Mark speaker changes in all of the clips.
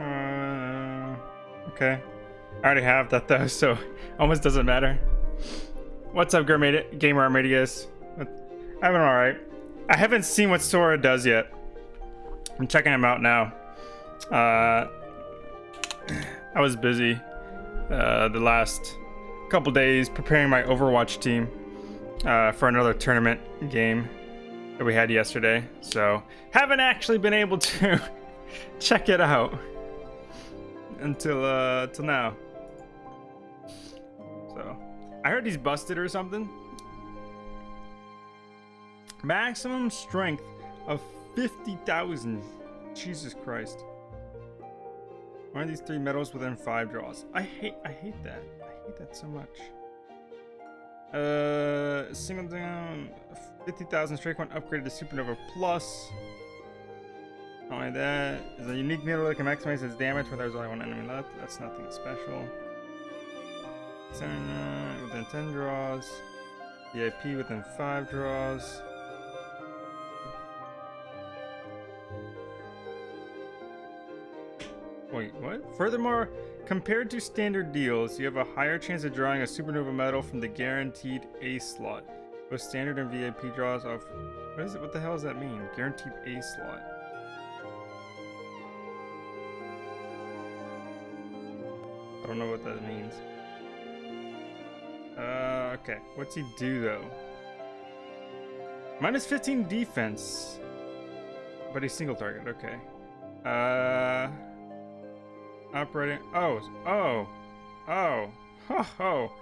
Speaker 1: Uh, okay. I already have that though, so almost doesn't matter. What's up, Gamer Armadius? I'm alright. I haven't seen what Sora does yet. I'm checking him out now. Uh, I was busy uh, the last couple days preparing my Overwatch team uh, for another tournament game that we had yesterday. So haven't actually been able to check it out until uh, till now. So I heard he's busted or something. Maximum strength of 50,000. Jesus Christ. One of these three medals within five draws. I hate I hate that. I hate that so much. Uh single down 50,000 strike one upgraded to Supernova Plus. Only that, is a unique medal that can maximize its damage when there's only one enemy left. That's nothing special. Within 10 draws. VIP within 5 draws. Wait, what? Furthermore, compared to standard deals, you have a higher chance of drawing a Supernova medal from the guaranteed A slot. With standard and VIP draws of... What is it? What the hell does that mean? Guaranteed A slot. Don't know what that means. Uh, okay. What's he do, though? Minus 15 defense. But he's single target. Okay. Uh... Operating. Oh, oh, oh, ho, ho.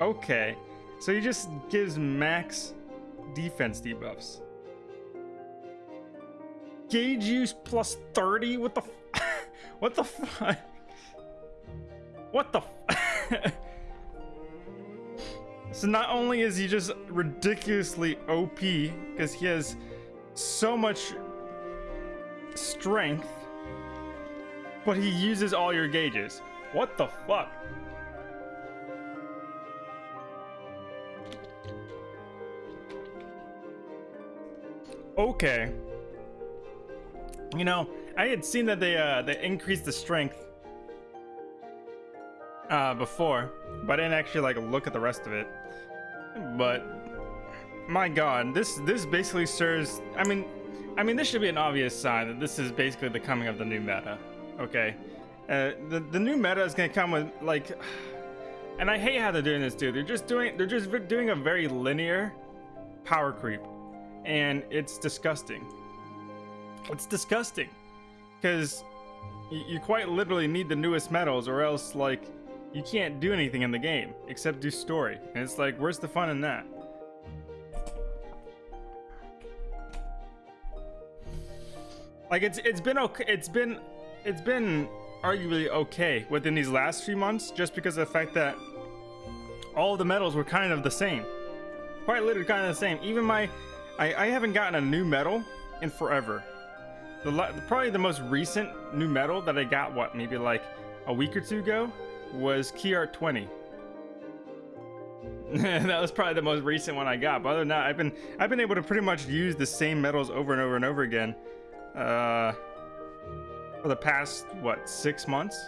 Speaker 1: Okay. So he just gives max defense debuffs. Gauge use plus 30? What the What the fuck? What the So not only is he just ridiculously OP, because he has so much strength, but he uses all your gauges. What the fuck? Okay. You know, I had seen that they uh they increased the strength uh before, but I didn't actually like look at the rest of it. But my god, this this basically serves I mean I mean this should be an obvious sign that this is basically the coming of the new meta. Okay. Uh, the the new meta is gonna come with like, and I hate how they're doing this, dude. They're just doing they're just doing a very linear power creep, and it's disgusting. It's disgusting, because you quite literally need the newest medals, or else like you can't do anything in the game except do story, and it's like where's the fun in that? Like it's it's been okay. It's been it's been arguably okay within these last few months just because of the fact that all the medals were kind of the same. Quite literally kind of the same. Even my... I, I haven't gotten a new medal in forever. The, probably the most recent new medal that I got, what, maybe like a week or two ago, was Key Art 20. that was probably the most recent one I got. But other than that, I've been I've been able to pretty much use the same medals over and over and over again. Uh, for the past what six months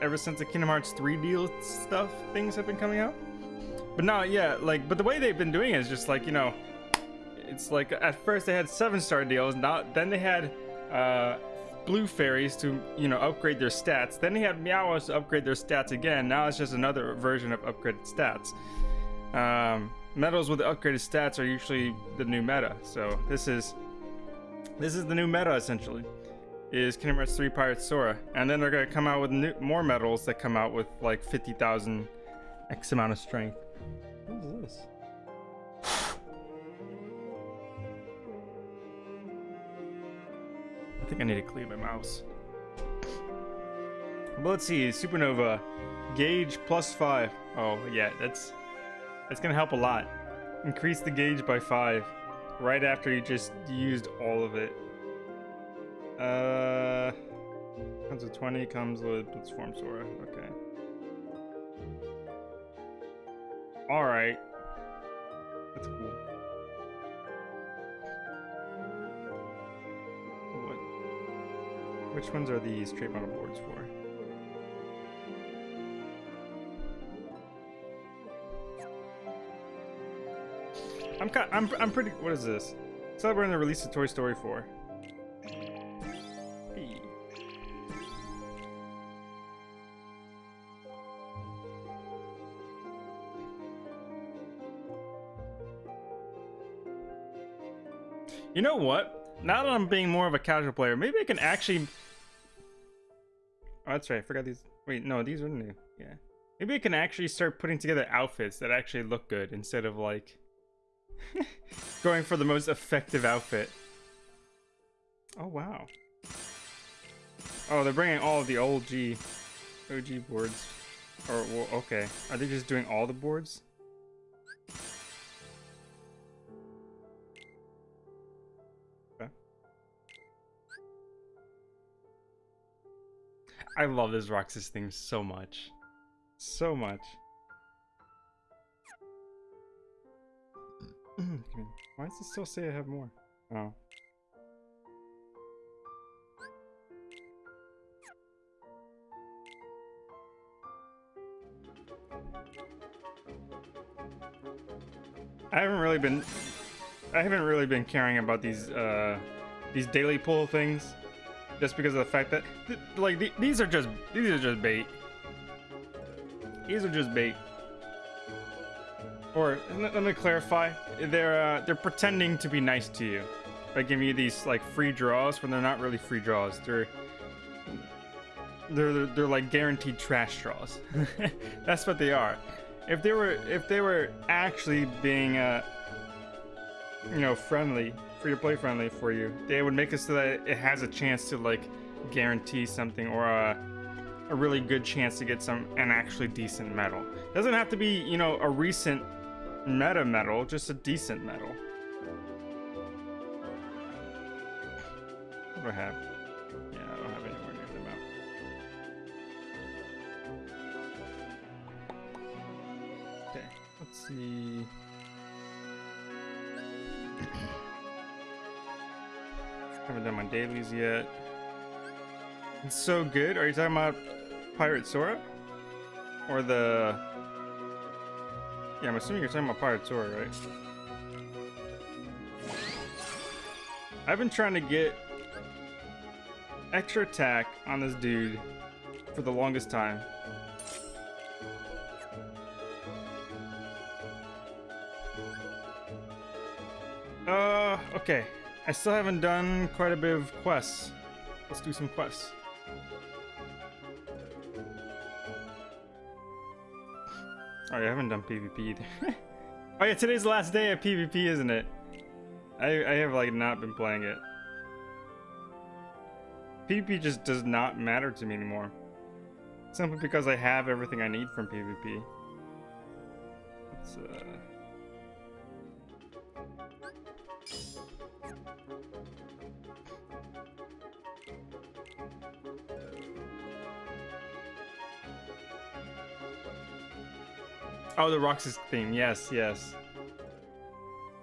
Speaker 1: ever since the kingdom hearts 3 deal stuff things have been coming out but now yeah like but the way they've been doing it is just like you know it's like at first they had seven star deals now then they had uh blue fairies to you know upgrade their stats then he had meows to upgrade their stats again now it's just another version of upgraded stats um medals with upgraded stats are usually the new meta so this is this is the new meta essentially is Kingdom Hearts 3 Pirate Sora. And then they're to come out with new, more medals that come out with like 50,000 X amount of strength. What is this? Think I need to clean my mouse. But let's see, Supernova, gauge plus five. Oh yeah, that's that's gonna help a lot. Increase the gauge by five right after you just used all of it. Uh, comes with 20, comes with Blitzform Sora. Okay. Alright. That's cool. Which ones are these trait model boards for? I'm kind, I'm I'm pretty. What is this? Celebrating the release of Toy Story 4. Hey. You know what? Now that I'm being more of a casual player, maybe I can actually. Oh, that's right. I forgot these. Wait, no, these are new. Yeah. Maybe I can actually start putting together outfits that actually look good instead of like going for the most effective outfit. Oh, wow. Oh, they're bringing all of the old G, OG boards. Or, well, okay. Are they just doing all the boards? I love this Roxas theme so much. So much. Why does it still say I have more? Oh. I haven't really been I haven't really been caring about these uh these daily pull things just because of the fact that th like th these are just these are just bait. These are just bait. Or let me clarify, they're uh, they're pretending to be nice to you by giving you these like free draws when they're not really free draws. They're they're they're, they're like guaranteed trash draws. That's what they are. If they were if they were actually being uh you know friendly, free to play friendly for you, they would make it so that it has a chance to like guarantee something or a a really good chance to get some an actually decent medal. Doesn't have to be, you know, a recent meta medal, just a decent medal. What do I have? Yeah, I don't have anywhere near the map. Okay, let's see. Haven't done my dailies yet. It's so good. Are you talking about Pirate Sora? Or the yeah, I'm assuming you're talking about Pirate Sora, right? I've been trying to get extra attack on this dude for the longest time. Uh, okay. I still haven't done quite a bit of quests. Let's do some quests. Oh, I haven't done PvP either. oh yeah, today's the last day of PvP, isn't it? I, I have like not been playing it. PvP just does not matter to me anymore. Simply because I have everything I need from PvP. Let's, uh... Oh, the Roxas theme. Yes, yes.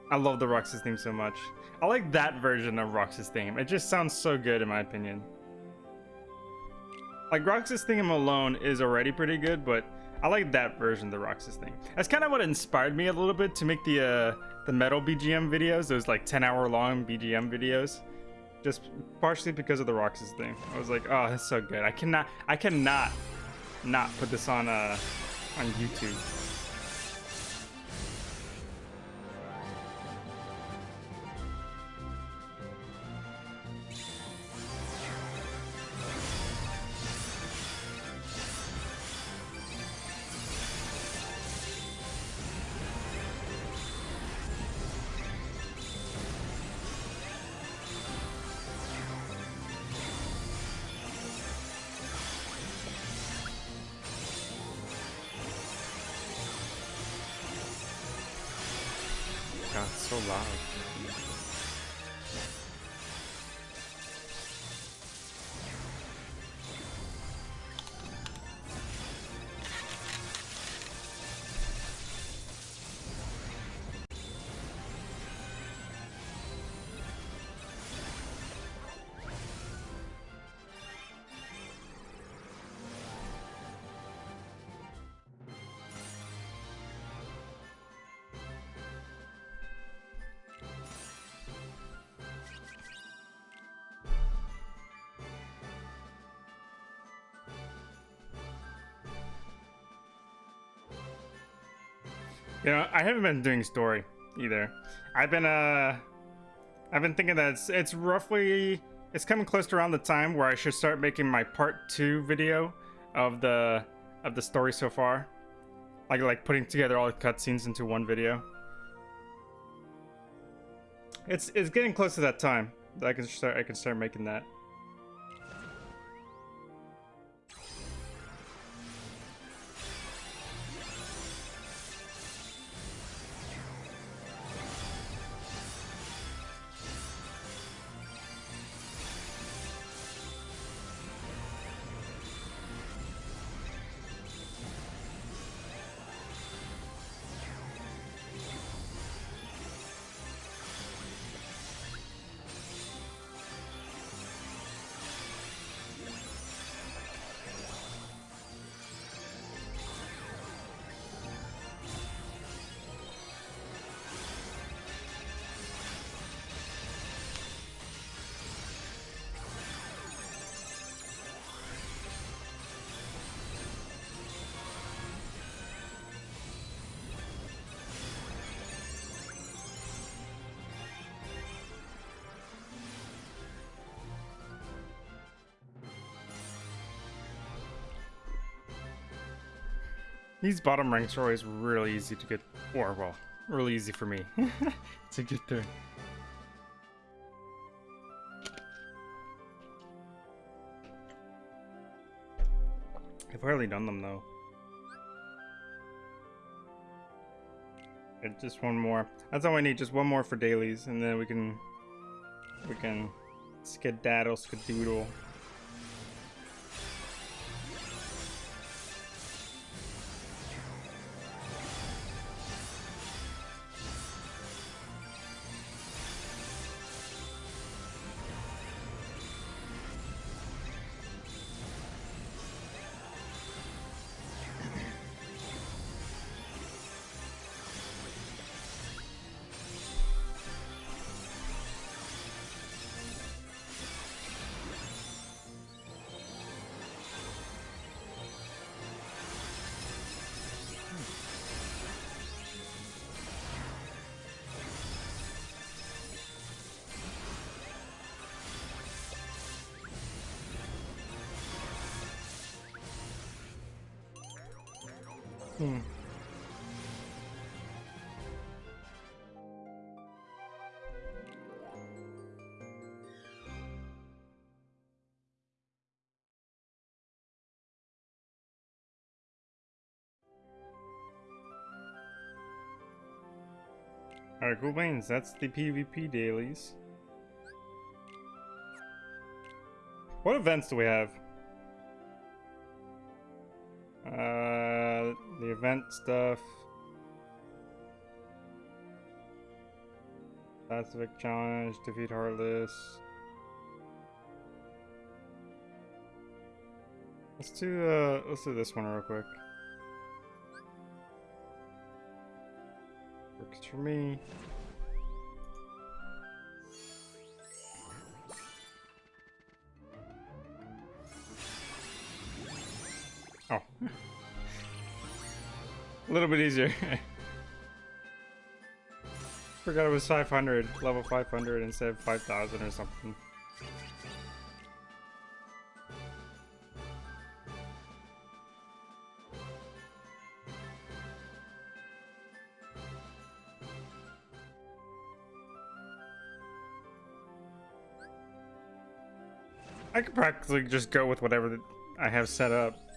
Speaker 1: I love the Roxas theme so much. I like that version of Roxas theme. It just sounds so good in my opinion. Like Roxas theme alone is already pretty good, but I like that version of the Roxas thing. That's kind of what inspired me a little bit to make the uh, the metal BGM videos, those like 10 hour long BGM videos. Just partially because of the Roxas thing. I was like, oh, that's so good. I cannot, I cannot not put this on uh, on YouTube. So You know, I haven't been doing story either. I've been uh I've been thinking that it's it's roughly it's coming close to around the time where I should start making my part two video of the of the story so far. Like like putting together all the cutscenes into one video. It's it's getting close to that time that I can start I can start making that. These bottom ranks are always really easy to get, or well, really easy for me to get through. I've hardly done them though. Okay, just one more. That's all I need. Just one more for dailies, and then we can we can skedaddle, skedoodle. Hmm. Alright, cool beans. That's the PvP dailies. What events do we have? Uh, the event stuff. Pacific Challenge, defeat Heartless. Let's do uh let's do this one real quick. Works for me. A little bit easier. Forgot it was 500, level 500 instead of 5,000 or something. I could practically just go with whatever I have set up.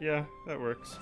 Speaker 1: Yeah, that works.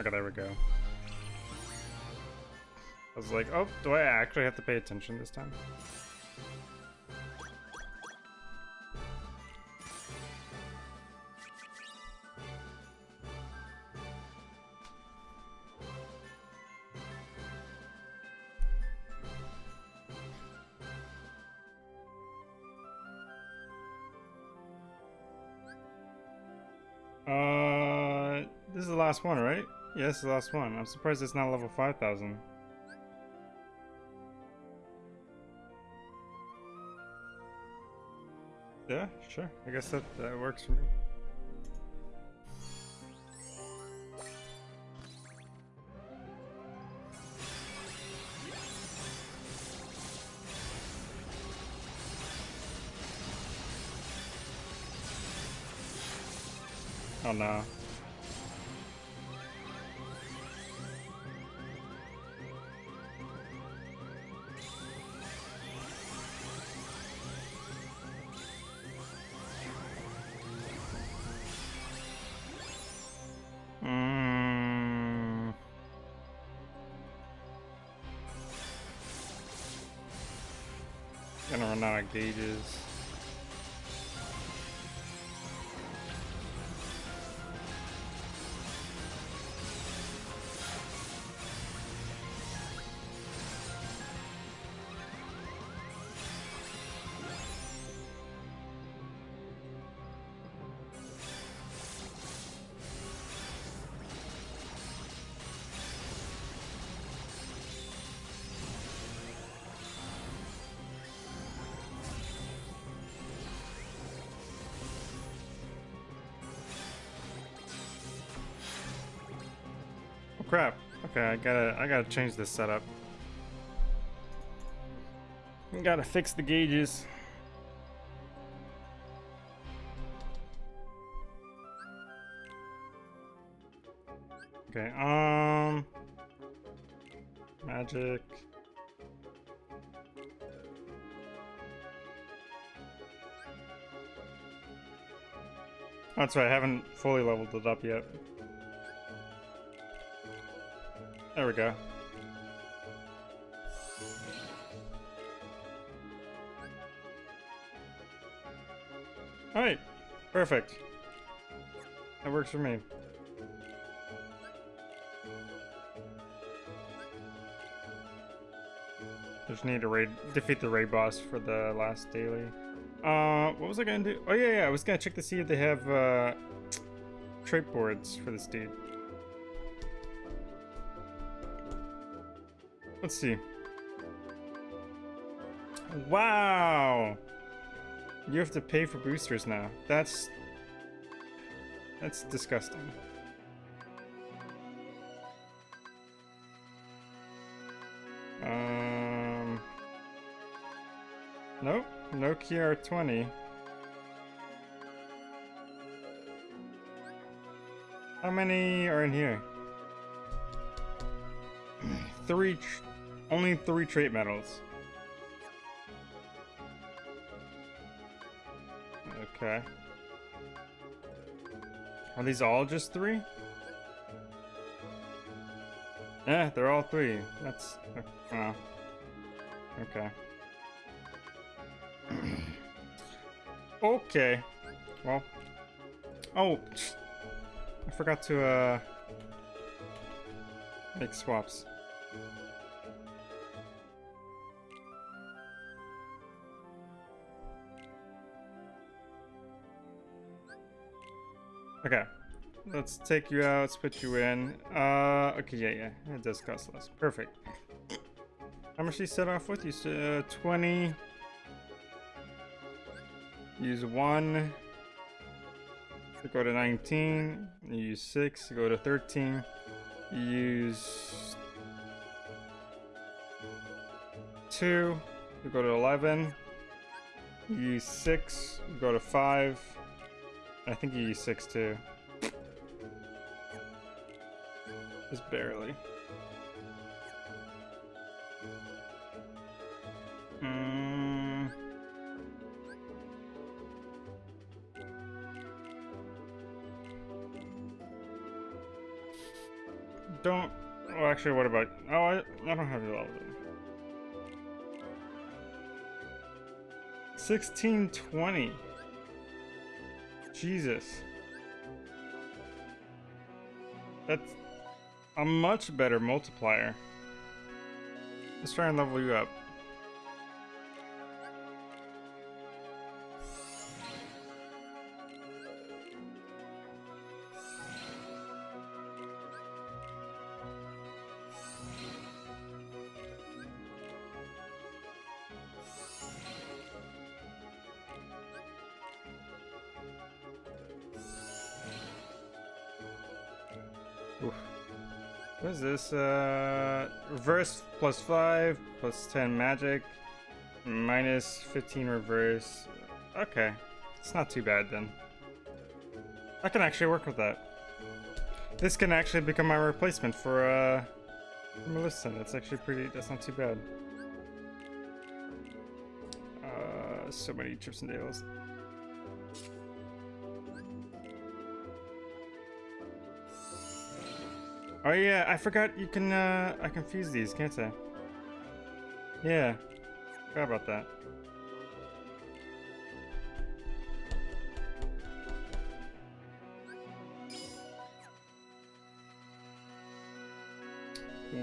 Speaker 1: Okay, there we go. I was like, oh, do I actually have to pay attention this time? Uh, this is the last one, right? Yeah, this is the last one. I'm surprised it's not level 5000. Yeah, sure. I guess that, that works for me. Oh no. Gonna crap. Okay, I gotta I gotta change this setup. Gotta fix the gauges. Okay, um magic. That's right, I haven't fully leveled it up yet. There we go. Alright, perfect. That works for me. Just need to raid, defeat the raid boss for the last daily. Uh, what was I gonna do? Oh yeah, yeah, I was gonna check to see if they have, uh, trait boards for this dude. Let's see. Wow! You have to pay for boosters now. That's... That's disgusting. Um... Nope. Nokia R20. How many are in here? Three only three trait medals. Okay. Are these all just three? Yeah, they're all three. That's... Uh, okay. okay. Well. Oh! I forgot to, uh... Make swaps. Okay. Let's take you out, split you in. Uh, okay, yeah, yeah. It does cost less. Perfect. How much do you set off with? You said uh, 20. Use 1. Go to 19. You use 6. Go to 13. You use 2. You go to 11. You use 6. You go to 5. I think you use 6 too. Just barely. Mm. Don't... Oh, actually, what about... Oh, I, I don't have your level. 1620. Jesus. That's a much better multiplier. Let's try and level you up. Reverse plus 5, plus 10 magic, minus 15 reverse. Okay, it's not too bad then. I can actually work with that. This can actually become my replacement for, uh, for Melissa. That's actually pretty, that's not too bad. Uh, so many chips and dales. Oh yeah, I forgot you can, uh, I can fuse these, can't I? Yeah, forgot about that.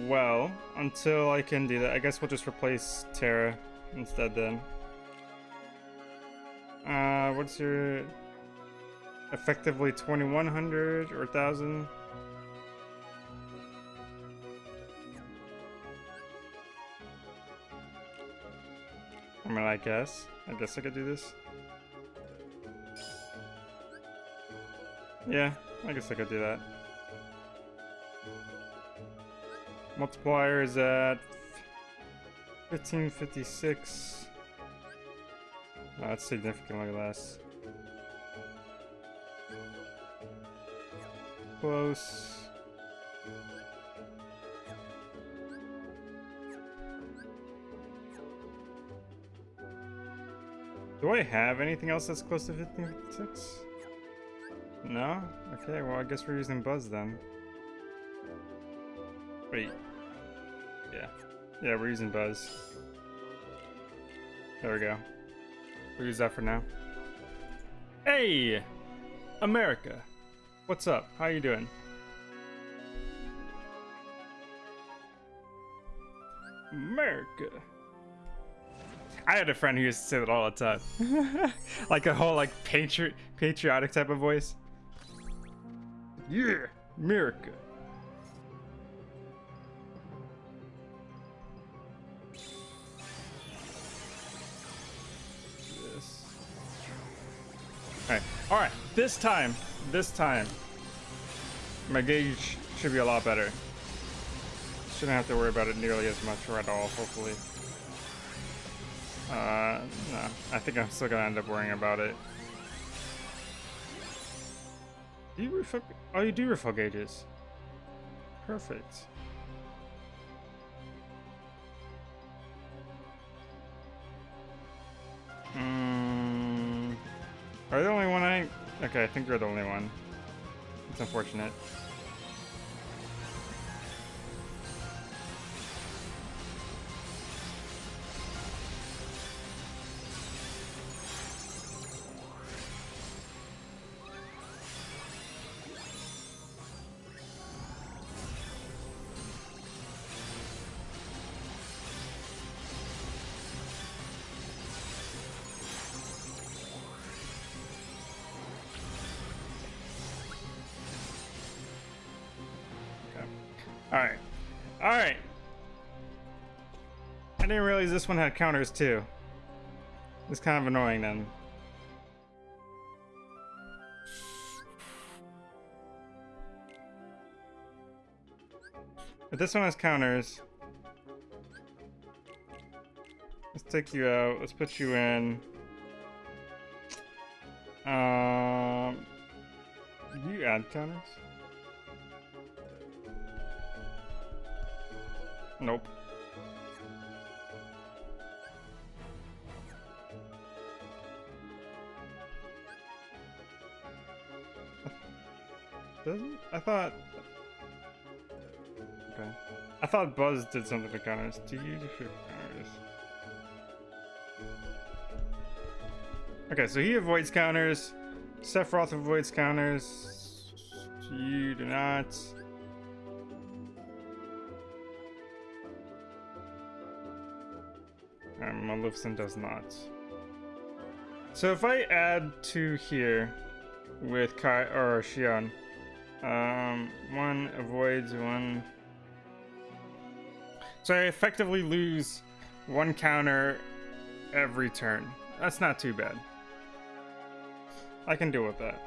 Speaker 1: Well, until I can do that, I guess we'll just replace Terra instead then. Uh, what's your... Effectively 2100 or 1000? I guess. I guess I could do this. Yeah, I guess I could do that. Multiplier is at 1556. Oh, that's significantly less. Close. Do I have anything else that's close to 1556? No? Okay, well I guess we're using Buzz then. Wait. Yeah. Yeah, we're using Buzz. There we go. We'll use that for now. Hey! America! What's up? How you doing? America! I had a friend who used to say that all the time. like a whole like patri patriotic type of voice. Yeah, America. This. Alright, alright, this time, this time, my gauge should be a lot better. Shouldn't have to worry about it nearly as much or at all, hopefully. Uh, no. I think I'm still gonna end up worrying about it. Do you refill? Oh, you do refill gauges. Perfect. Mm, are you the only one I... Okay, I think you're the only one. It's unfortunate. Alright. Alright. I didn't realize this one had counters too. It's kind of annoying then. But this one has counters. Let's take you out. Let's put you in. Um, you add counters? Nope. Doesn't? I thought... Okay. I thought Buzz did something to counters. Do you do counters? Okay, so he avoids counters. Sephiroth avoids counters. You do not. And Maleficent does not. So if I add two here with Kai or Xion, um, one avoids one. So I effectively lose one counter every turn. That's not too bad. I can deal with that.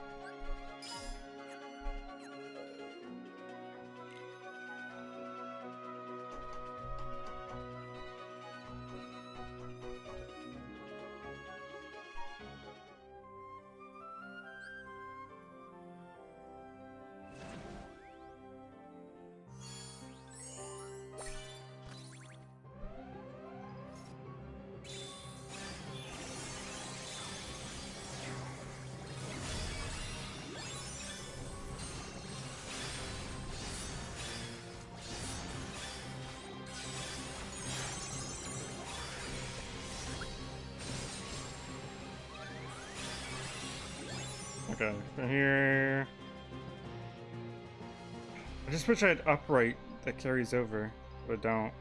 Speaker 1: Okay, here... I just wish I had upright that carries over, but don't.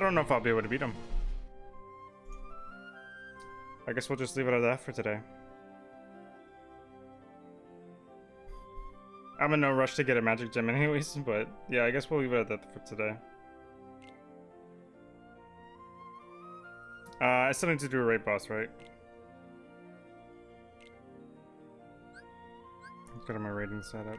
Speaker 1: I don't know if I'll be able to beat him. I guess we'll just leave it at that for today. I'm in no rush to get a magic gem anyways, but yeah, I guess we'll leave it at that for today. Uh, I still need to do a raid boss, right? Let's go to my rating setup.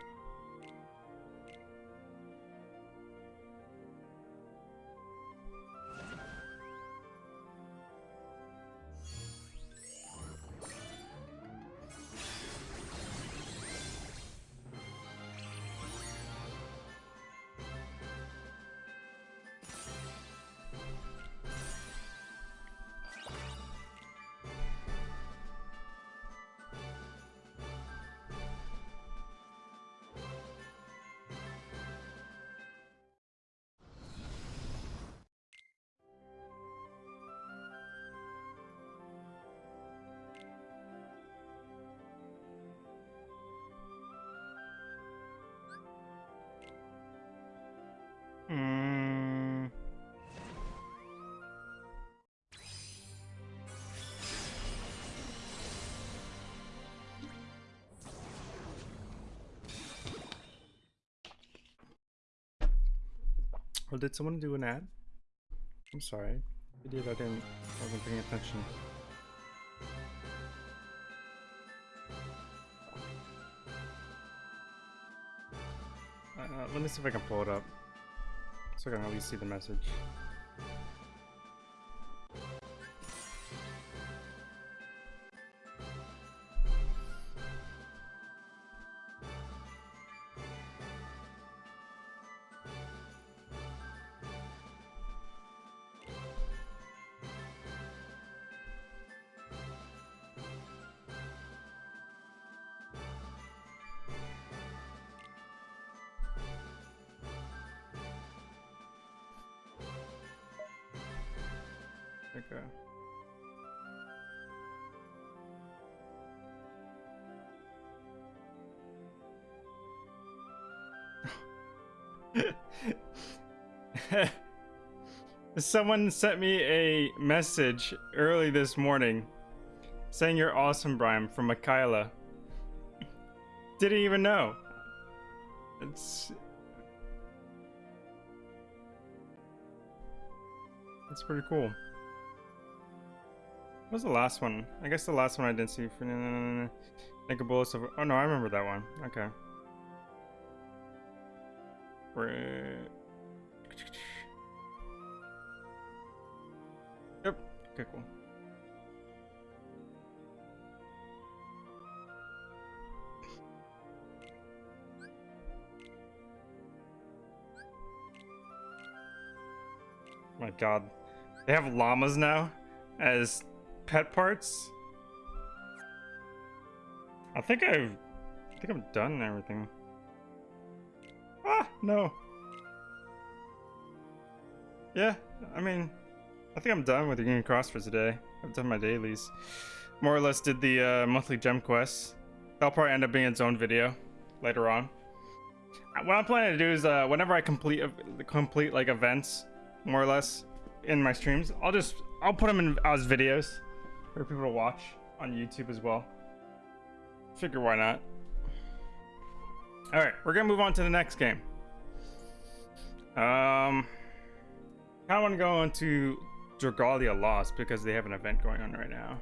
Speaker 1: Or did someone do an ad? I'm sorry. I did. I didn't. I wasn't paying attention. Uh, let me see if I can pull it up. So I can at least see the message. Someone sent me a message early this morning saying you're awesome, Brian, from Michaela. Didn't even know. It's That's pretty cool. What was the last one? I guess the last one I didn't see. For make a bullets of. Oh no, I remember that one. Okay. Yep. Okay, cool. My god. They have llamas now as pet parts. I think I've I think I'm done everything. Ah, no. Yeah, I mean, I think I'm done with the Union Cross for today. I've done my dailies. More or less did the uh, monthly gem quests. That'll probably end up being its own video later on. What I'm planning to do is uh, whenever I complete complete like events, more or less, in my streams. I'll just I'll put them in as videos for people to watch on YouTube as well. Figure why not. All right, we're gonna move on to the next game. Um, I want to go into Dragalia Lost because they have an event going on right now.